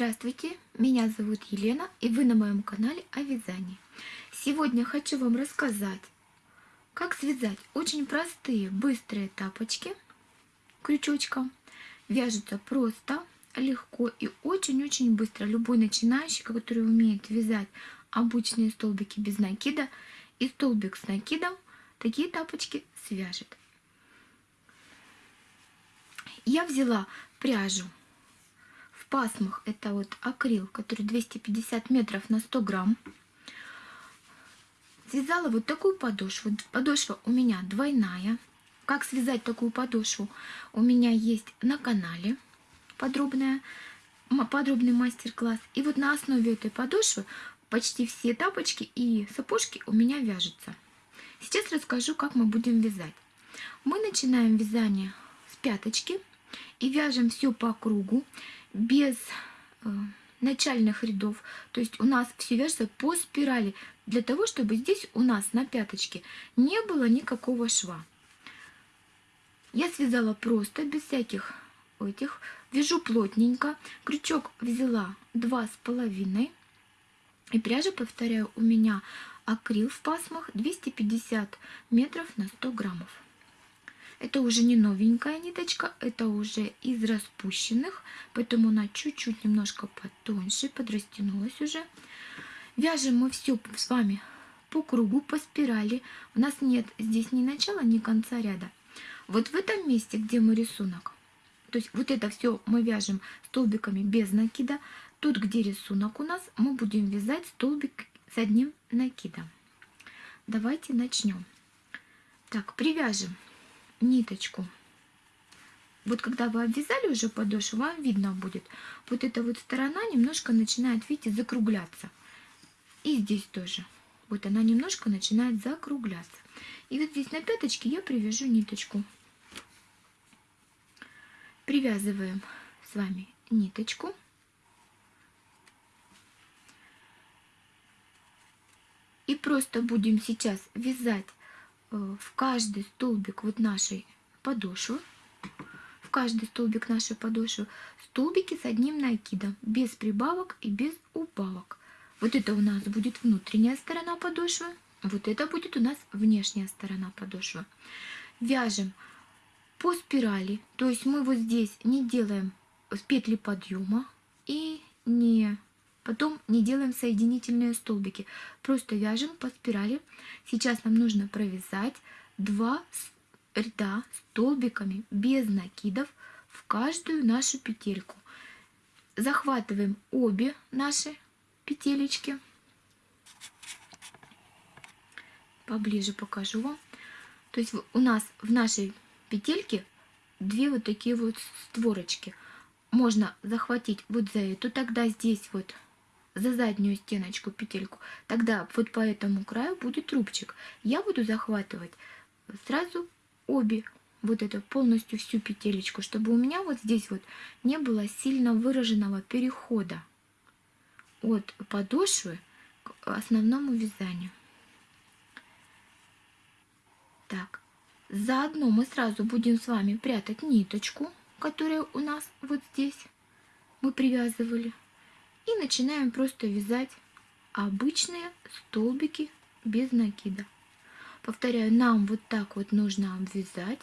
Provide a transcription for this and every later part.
Здравствуйте, меня зовут Елена и вы на моем канале о вязании. Сегодня хочу вам рассказать, как связать очень простые быстрые тапочки крючочком. Вяжутся просто, легко и очень-очень быстро. Любой начинающий, который умеет вязать обычные столбики без накида и столбик с накидом, такие тапочки свяжет. Я взяла пряжу пасмах. Это вот акрил, который 250 метров на 100 грамм. Связала вот такую подошву. Подошва у меня двойная. Как связать такую подошву? У меня есть на канале подробная, подробный мастер-класс. И вот на основе этой подошвы почти все тапочки и сапожки у меня вяжутся. Сейчас расскажу, как мы будем вязать. Мы начинаем вязание с пяточки и вяжем все по кругу без э, начальных рядов. То есть у нас все вяжется по спирали, для того, чтобы здесь у нас на пяточке не было никакого шва. Я связала просто, без всяких этих. Вяжу плотненько. Крючок взяла два с половиной. И пряжа, повторяю, у меня акрил в пасмах 250 метров на 100 граммов. Это уже не новенькая ниточка, это уже из распущенных, поэтому она чуть-чуть немножко потоньше, подрастянулась уже. Вяжем мы все с вами по кругу, по спирали. У нас нет здесь ни начала, ни конца ряда. Вот в этом месте, где мы рисунок, то есть вот это все мы вяжем столбиками без накида. Тут, где рисунок у нас, мы будем вязать столбик с одним накидом. Давайте начнем. Так, привяжем ниточку. Вот когда вы обвязали уже подошву, вам видно будет, вот эта вот сторона немножко начинает, видите, закругляться. И здесь тоже. Вот она немножко начинает закругляться. И вот здесь на пяточке я привяжу ниточку. Привязываем с вами ниточку. И просто будем сейчас вязать в каждый столбик вот нашей подошвы, в каждый столбик нашей подошвы, столбики с одним накидом, без прибавок и без убавок. Вот это у нас будет внутренняя сторона подошвы, вот это будет у нас внешняя сторона подошвы. Вяжем по спирали, то есть мы вот здесь не делаем петли подъема и не Потом не делаем соединительные столбики, просто вяжем по спирали. Сейчас нам нужно провязать два ряда столбиками без накидов в каждую нашу петельку. Захватываем обе наши петелечки. Поближе покажу вам. То есть у нас в нашей петельке две вот такие вот створочки. Можно захватить вот за эту, тогда здесь вот за заднюю стеночку петельку, тогда вот по этому краю будет трубчик. Я буду захватывать сразу обе, вот это полностью всю петелечку, чтобы у меня вот здесь вот не было сильно выраженного перехода от подошвы к основному вязанию. Так, заодно мы сразу будем с вами прятать ниточку, которая у нас вот здесь мы привязывали. И начинаем просто вязать обычные столбики без накида. Повторяю, нам вот так вот нужно обвязать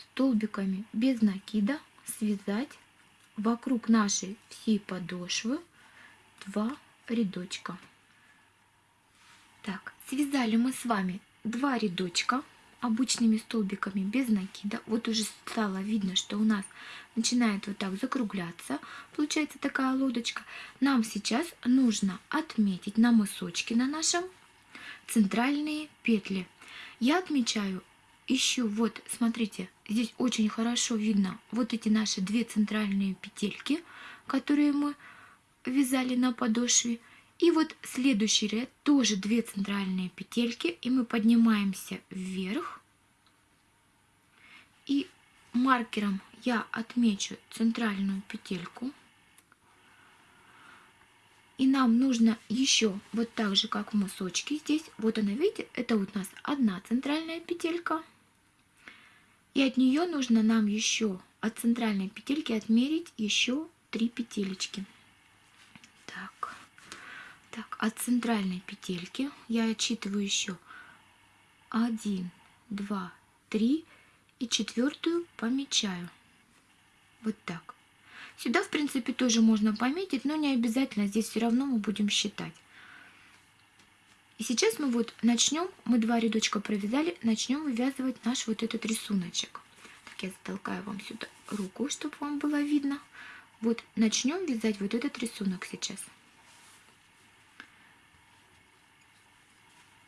столбиками без накида, связать вокруг нашей всей подошвы два рядочка. Так, связали мы с вами два рядочка обычными столбиками без накида. Вот уже стало видно, что у нас начинает вот так закругляться. Получается такая лодочка. Нам сейчас нужно отметить на мысочке на нашем центральные петли. Я отмечаю, ищу, вот смотрите, здесь очень хорошо видно вот эти наши две центральные петельки, которые мы вязали на подошве. И вот следующий ряд тоже две центральные петельки, и мы поднимаемся вверх. И маркером я отмечу центральную петельку. И нам нужно еще вот так же, как в мысочке здесь. Вот она, видите, это вот у нас одна центральная петелька. И от нее нужно нам еще от центральной петельки отмерить еще три петелечки. Так, от центральной петельки я отчитываю еще 1, 2, 3 и четвертую помечаю. Вот так. Сюда, в принципе, тоже можно пометить, но не обязательно. Здесь все равно мы будем считать. И сейчас мы вот начнем, мы два рядочка провязали, начнем вывязывать наш вот этот рисуночек. Так, я затолкаю вам сюда руку, чтобы вам было видно. Вот начнем вязать вот этот рисунок сейчас.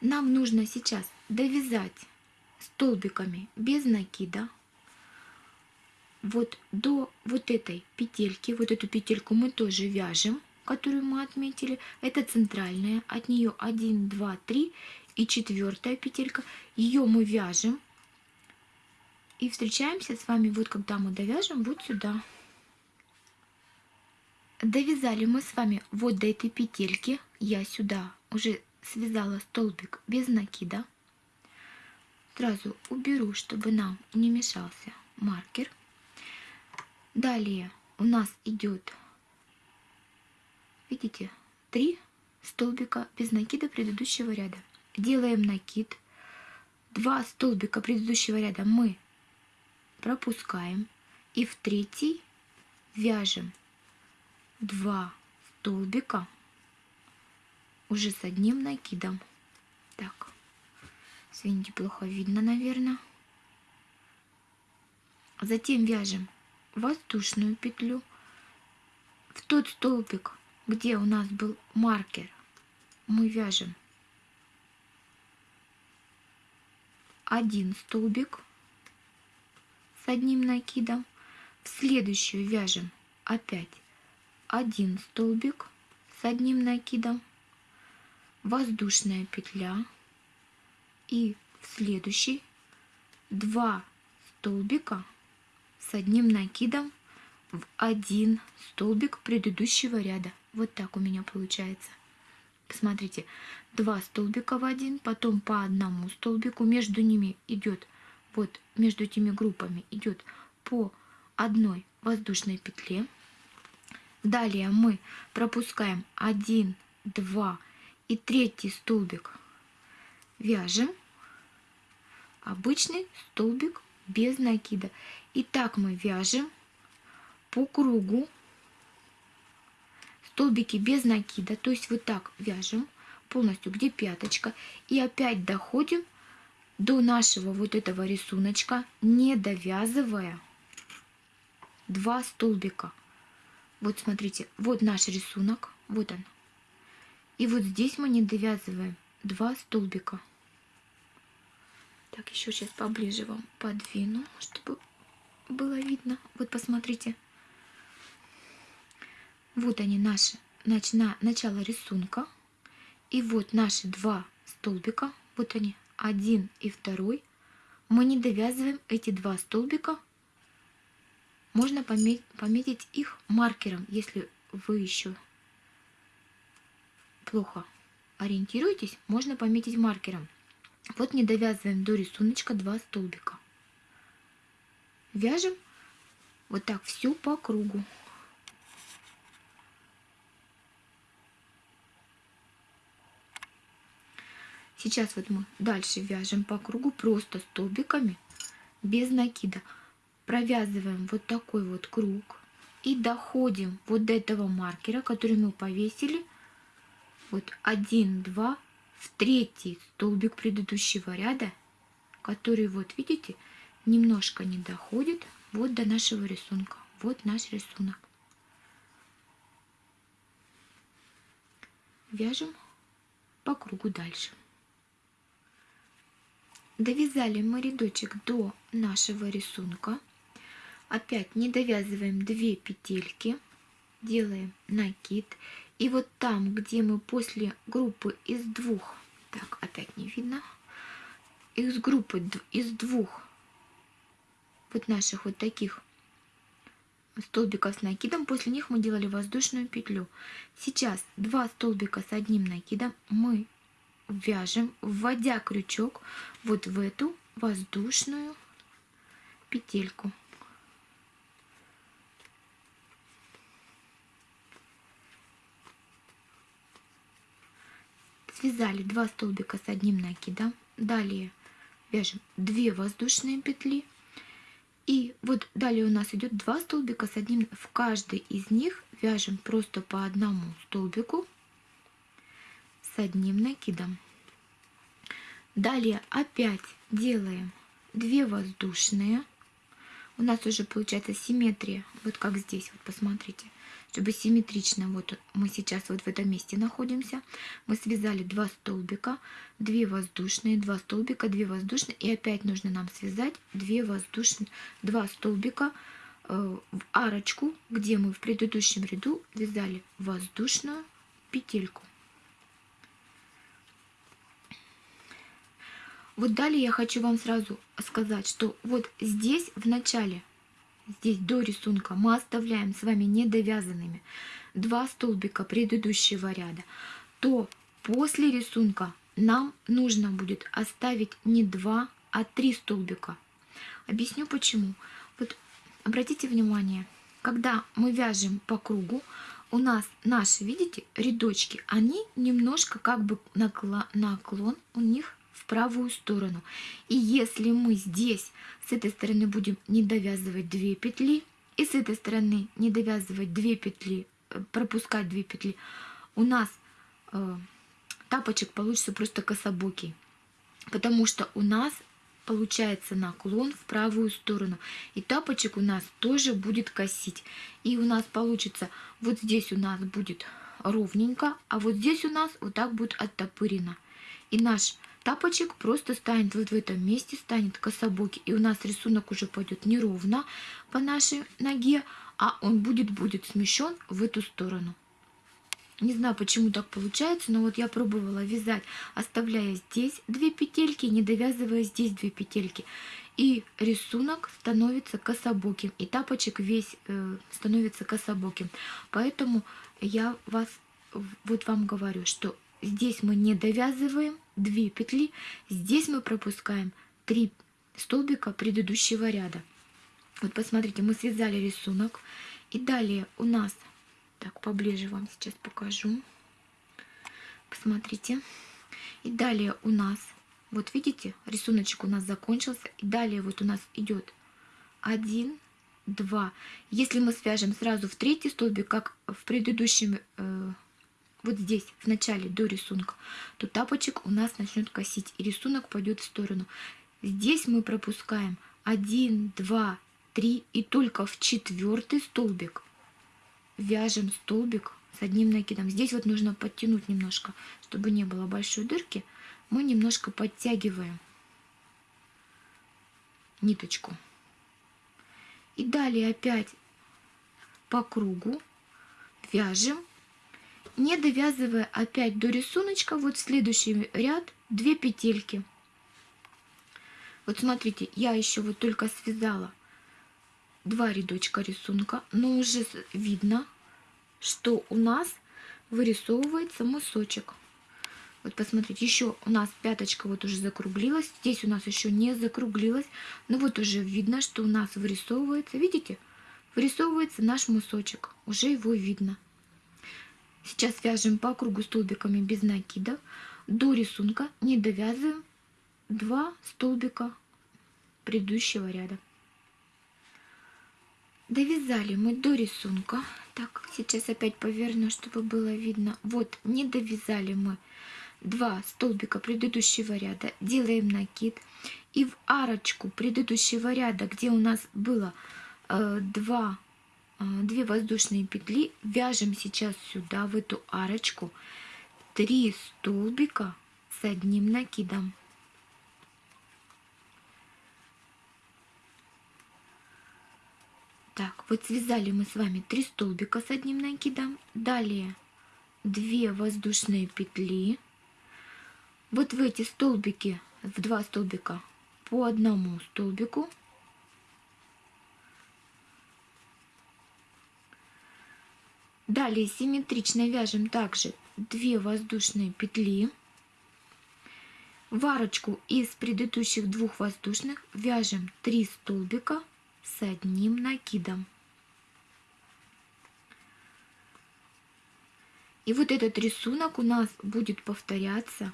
Нам нужно сейчас довязать столбиками без накида вот до вот этой петельки, вот эту петельку мы тоже вяжем, которую мы отметили. Это центральная, от нее 1, 2, 3 и четвертая петелька. Ее мы вяжем и встречаемся с вами, вот когда мы довяжем вот сюда. Довязали мы с вами вот до этой петельки. Я сюда уже связала столбик без накида. Сразу уберу, чтобы нам не мешался маркер. Далее у нас идет, видите, три столбика без накида предыдущего ряда. Делаем накид. Два столбика предыдущего ряда мы пропускаем. И в третий вяжем два столбика уже с одним накидом. Так, извините, плохо видно, наверное. Затем вяжем воздушную петлю в тот столбик, где у нас был маркер, мы вяжем один столбик с одним накидом, в следующую вяжем опять один столбик с одним накидом, воздушная петля и в следующий два столбика с одним накидом в один столбик предыдущего ряда. Вот так у меня получается. Посмотрите, два столбика в один, потом по одному столбику, между ними идет, вот между этими группами идет по одной воздушной петле. Далее мы пропускаем 1, 2 и третий столбик вяжем. Обычный столбик без накида. И так мы вяжем по кругу столбики без накида. То есть вот так вяжем полностью, где пяточка. И опять доходим до нашего вот этого рисуночка, не довязывая два столбика. Вот смотрите, вот наш рисунок, вот он. И вот здесь мы не довязываем два столбика. Так, еще сейчас поближе вам подвину, чтобы было видно. Вот посмотрите. Вот они наши, начина, начало рисунка. И вот наши два столбика, вот они, один и второй. Мы не довязываем эти два столбика можно пометить их маркером, если вы еще плохо ориентируетесь, можно пометить маркером. Вот не довязываем до рисуночка два столбика. Вяжем вот так все по кругу. Сейчас вот мы дальше вяжем по кругу просто столбиками без накида провязываем вот такой вот круг и доходим вот до этого маркера, который мы повесили. Вот один, два, в третий столбик предыдущего ряда, который вот видите, немножко не доходит вот до нашего рисунка. Вот наш рисунок. Вяжем по кругу дальше. Довязали мы рядочек до нашего рисунка опять не довязываем 2 петельки делаем накид и вот там где мы после группы из двух так опять не видно из группы из двух вот наших вот таких столбиков с накидом после них мы делали воздушную петлю. Сейчас два столбика с одним накидом мы вяжем вводя крючок вот в эту воздушную петельку связали 2 столбика с одним накидом, далее вяжем 2 воздушные петли, и вот далее у нас идет 2 столбика с одним, в каждый из них вяжем просто по одному столбику с одним накидом. Далее опять делаем 2 воздушные. У нас уже получается симметрия, вот как здесь, вот посмотрите чтобы симметрично, вот мы сейчас вот в этом месте находимся, мы связали два столбика, 2 воздушные, 2 столбика, 2 воздушные, и опять нужно нам связать 2 воздушные, 2 столбика э, в арочку, где мы в предыдущем ряду вязали воздушную петельку. Вот далее я хочу вам сразу сказать, что вот здесь в начале здесь до рисунка мы оставляем с вами недовязанными два столбика предыдущего ряда, то после рисунка нам нужно будет оставить не два, а три столбика. Объясню почему. Вот обратите внимание, когда мы вяжем по кругу, у нас наши, видите, рядочки, они немножко как бы наклон у них правую сторону. И если мы здесь с этой стороны будем не довязывать 2 петли, и с этой стороны не довязывать 2 петли, э, пропускать 2 петли, у нас э, тапочек получится просто кособокий. Потому что у нас получается наклон в правую сторону. И тапочек у нас тоже будет косить. И у нас получится, вот здесь у нас будет ровненько, а вот здесь у нас вот так будет оттопырено. И наш тапочек просто станет вот в этом месте, станет кособокий. И у нас рисунок уже пойдет неровно по нашей ноге, а он будет, будет смещен в эту сторону. Не знаю, почему так получается, но вот я пробовала вязать, оставляя здесь две петельки, не довязывая здесь две петельки. И рисунок становится кособоким, и тапочек весь э, становится кособоким. Поэтому я вас, вот вам говорю, что здесь мы не довязываем 2 петли, здесь мы пропускаем 3 столбика предыдущего ряда. Вот посмотрите, мы связали рисунок, и далее у нас, так поближе вам сейчас покажу, посмотрите, и далее у нас, вот видите, рисуночек у нас закончился, и далее вот у нас идет 1, 2. Если мы свяжем сразу в третий столбик, как в предыдущем э, вот здесь, в начале, до рисунка, то тапочек у нас начнет косить, и рисунок пойдет в сторону. Здесь мы пропускаем 1, 2, 3, и только в четвертый столбик вяжем столбик с одним накидом. Здесь вот нужно подтянуть немножко, чтобы не было большой дырки. Мы немножко подтягиваем ниточку. И далее опять по кругу вяжем не довязывая опять до рисуночка, вот следующий ряд 2 петельки. Вот смотрите, я еще вот только связала два рядочка рисунка, но уже видно, что у нас вырисовывается мысочек. Вот посмотрите, еще у нас пяточка вот уже закруглилась, здесь у нас еще не закруглилась, но вот уже видно, что у нас вырисовывается, видите, вырисовывается наш мысочек, уже его видно. Сейчас вяжем по кругу столбиками без накидов. До рисунка не довязываем 2 столбика предыдущего ряда. Довязали мы до рисунка. Так, сейчас опять поверну, чтобы было видно. Вот, не довязали мы 2 столбика предыдущего ряда. Делаем накид. И в арочку предыдущего ряда, где у нас было э, 2 2 воздушные петли. Вяжем сейчас сюда в эту арочку 3 столбика с одним накидом. Так вот связали мы с вами 3 столбика с одним накидом. Далее 2 воздушные петли. Вот в эти столбики в 2 столбика по одному столбику Далее симметрично вяжем также 2 воздушные петли. В арочку из предыдущих двух воздушных вяжем 3 столбика с одним накидом. И вот этот рисунок у нас будет повторяться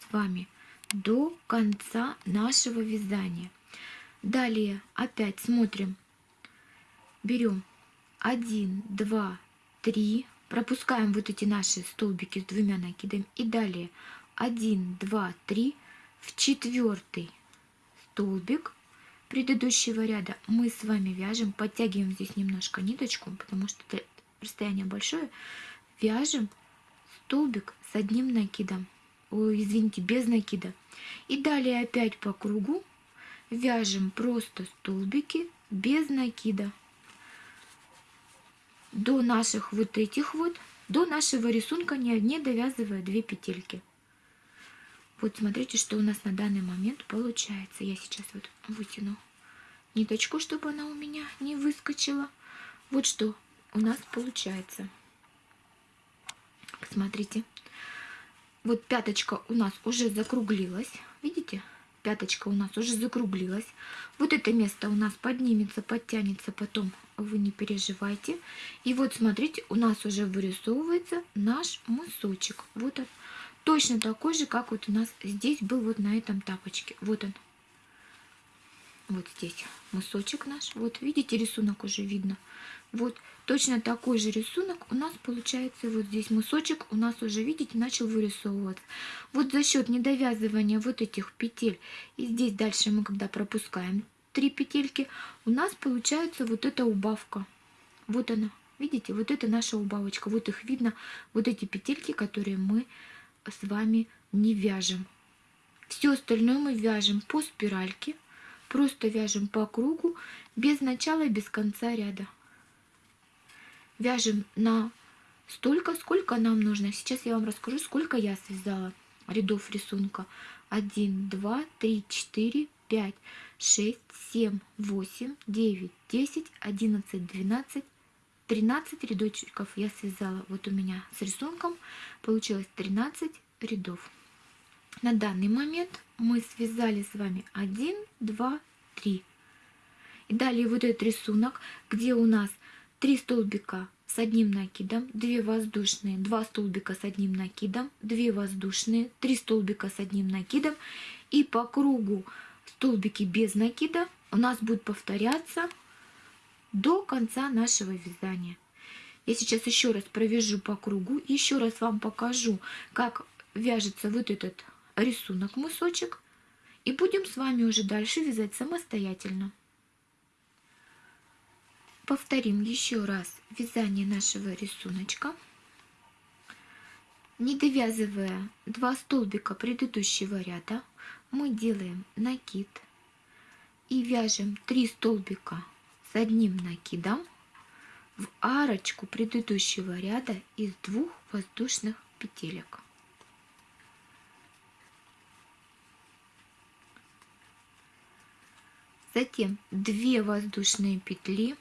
с вами до конца нашего вязания. Далее опять смотрим. Берем 1, 2, 3. Пропускаем вот эти наши столбики с двумя накидами. И далее 1, 2, 3. В четвертый столбик предыдущего ряда мы с вами вяжем, подтягиваем здесь немножко ниточку, потому что расстояние большое, вяжем столбик с одним накидом, ой, извините, без накида. И далее опять по кругу вяжем просто столбики без накида до наших вот этих вот, до нашего рисунка, не, не довязывая две петельки. Вот смотрите, что у нас на данный момент получается. Я сейчас вот вытяну ниточку, чтобы она у меня не выскочила. Вот что у нас получается. Смотрите. Вот пяточка у нас уже закруглилась. Видите? Пяточка у нас уже закруглилась. Вот это место у нас поднимется, подтянется потом. Вы не переживайте. И вот смотрите, у нас уже вырисовывается наш мысочек. Вот он. Точно такой же, как вот у нас здесь был вот на этом тапочке. Вот он. Вот здесь мысочек наш. Вот видите, рисунок уже видно. Вот точно такой же рисунок у нас получается вот здесь мысочек у нас уже, видите, начал вырисовываться. Вот за счет недовязывания вот этих петель и здесь дальше мы когда пропускаем три петельки, у нас получается вот эта убавка. Вот она. Видите, вот это наша убавочка. Вот их видно, вот эти петельки, которые мы с вами не вяжем. Все остальное мы вяжем по спиральке, просто вяжем по кругу, без начала и без конца ряда. Вяжем на столько, сколько нам нужно. Сейчас я вам расскажу, сколько я связала рядов рисунка. 1, 2, 3, 4, 5, 6, 7, 8, 9, 10, 11, 12, 13 рядочков я связала. Вот у меня с рисунком получилось 13 рядов. На данный момент мы связали с вами 1, 2, 3. И далее вот этот рисунок, где у нас 3 столбика с одним накидом, 2 воздушные, 2 столбика с одним накидом, 2 воздушные, 3 столбика с одним накидом. И по кругу столбики без накида у нас будут повторяться до конца нашего вязания. Я сейчас еще раз провяжу по кругу, еще раз вам покажу, как вяжется вот этот рисунок мысочек. И будем с вами уже дальше вязать самостоятельно. Повторим еще раз вязание нашего рисуночка. Не довязывая два столбика предыдущего ряда, мы делаем накид и вяжем 3 столбика с одним накидом в арочку предыдущего ряда из двух воздушных петелек. Затем 2 воздушные петли,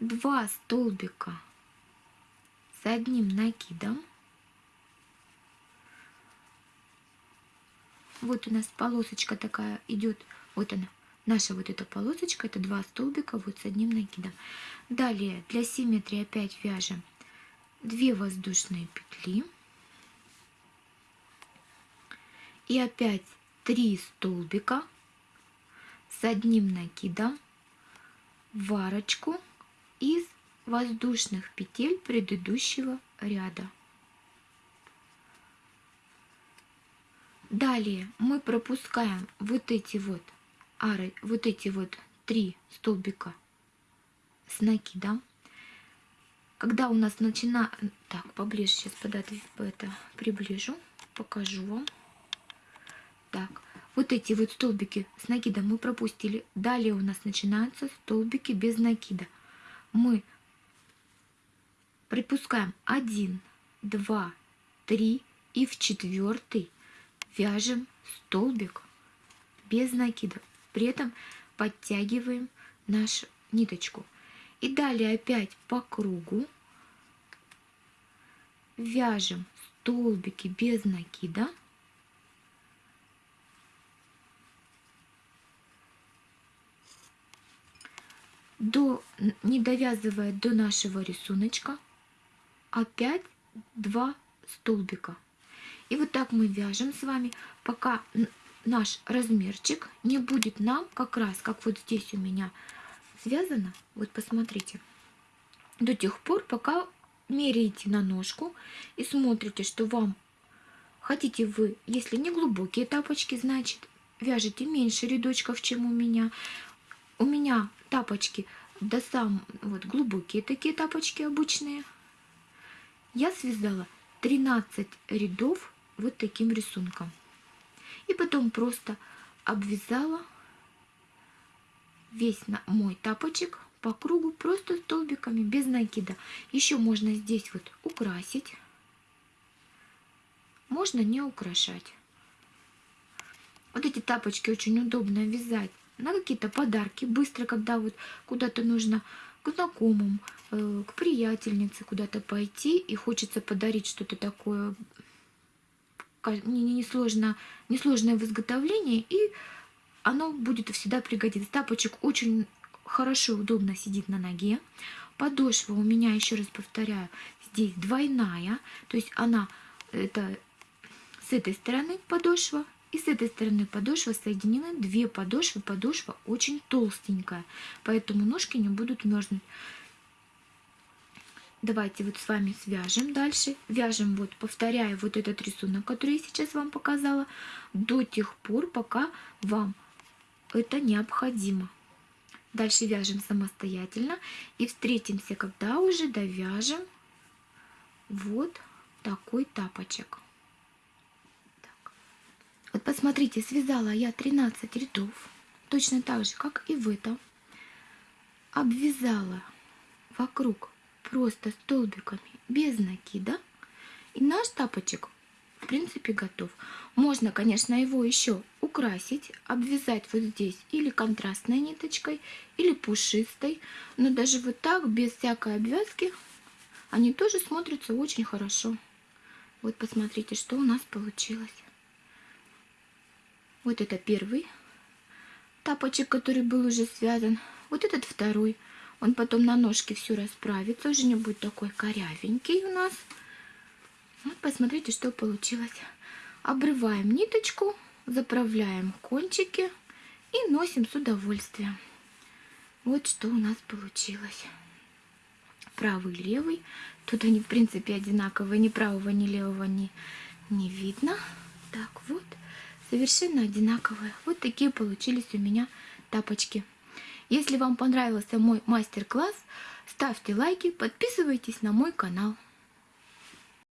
2 столбика с одним накидом. Вот у нас полосочка такая идет, вот она, Наша вот эта полосочка, это два столбика вот с одним накидом. Далее для симметрии опять вяжем 2 воздушные петли. И опять 3 столбика с одним накидом в арочку из воздушных петель предыдущего ряда. Далее мы пропускаем вот эти вот ары, вот эти вот три столбика с накидом. Когда у нас начинает... Так, поближе сейчас подать это приближу, покажу вам. Так, вот эти вот столбики с накидом мы пропустили. Далее у нас начинаются столбики без накида. Мы припускаем 1, 2, 3 и в четвертый вяжем столбик без накида. При этом подтягиваем нашу ниточку. И далее опять по кругу вяжем столбики без накида. До, не довязывая до нашего рисуночка. опять два столбика. И вот так мы вяжем с вами, пока наш размерчик не будет нам как раз, как вот здесь у меня связано. Вот посмотрите. До тех пор, пока меряете на ножку и смотрите, что вам хотите вы, если не глубокие тапочки, значит вяжете меньше рядочков, чем у меня. У меня тапочки до сам вот глубокие такие тапочки обычные. Я связала 13 рядов вот таким рисунком. И потом просто обвязала весь мой тапочек по кругу просто столбиками без накида. Еще можно здесь вот украсить. Можно не украшать. Вот эти тапочки очень удобно вязать на какие-то подарки быстро, когда вот куда-то нужно к знакомым, э, к приятельнице куда-то пойти и хочется подарить что-то такое несложно, несложное в изготовлении, и оно будет всегда пригодиться. Тапочек очень хорошо, удобно сидит на ноге. Подошва у меня, еще раз повторяю, здесь двойная, то есть она это с этой стороны подошва и с этой стороны подошва соединены две подошвы. Подошва очень толстенькая, поэтому ножки не будут мерзнуть. Давайте вот с вами свяжем дальше. Вяжем вот, повторяя вот этот рисунок, который я сейчас вам показала, до тех пор, пока вам это необходимо. Дальше вяжем самостоятельно и встретимся, когда уже довяжем вот такой тапочек. Так. Вот посмотрите, связала я 13 рядов, точно так же, как и в этом. Обвязала вокруг просто столбиками без накида. И наш тапочек в принципе готов. Можно, конечно, его еще украсить, обвязать вот здесь или контрастной ниточкой, или пушистой. Но даже вот так, без всякой обвязки, они тоже смотрятся очень хорошо. Вот посмотрите, что у нас получилось. Вот это первый тапочек, который был уже связан. Вот этот второй. Он потом на ножке все расправится, уже не будет такой корявенький у нас. Вот посмотрите, что получилось. Обрываем ниточку, заправляем кончики и носим с удовольствием. Вот что у нас получилось. Правый, левый. Тут они, в принципе, одинаковые. Ни правого, ни левого не, не видно. Так вот, совершенно одинаковые. Вот такие получились у меня тапочки. Если вам понравился мой мастер-класс, ставьте лайки, подписывайтесь на мой канал.